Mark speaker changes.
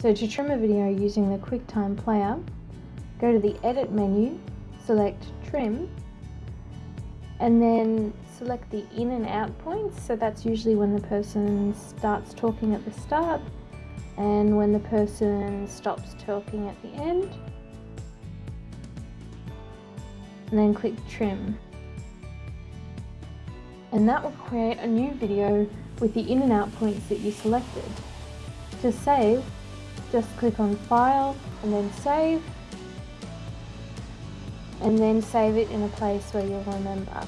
Speaker 1: So to trim a video using the QuickTime Player, go to the Edit menu, select Trim, and then select the in and out points. So that's usually when the person starts talking at the start and when the person stops talking at the end. And then click Trim. And that will create a new video with the in and out points that you selected. To save, just click on File and then Save and then save it in a place where you'll remember.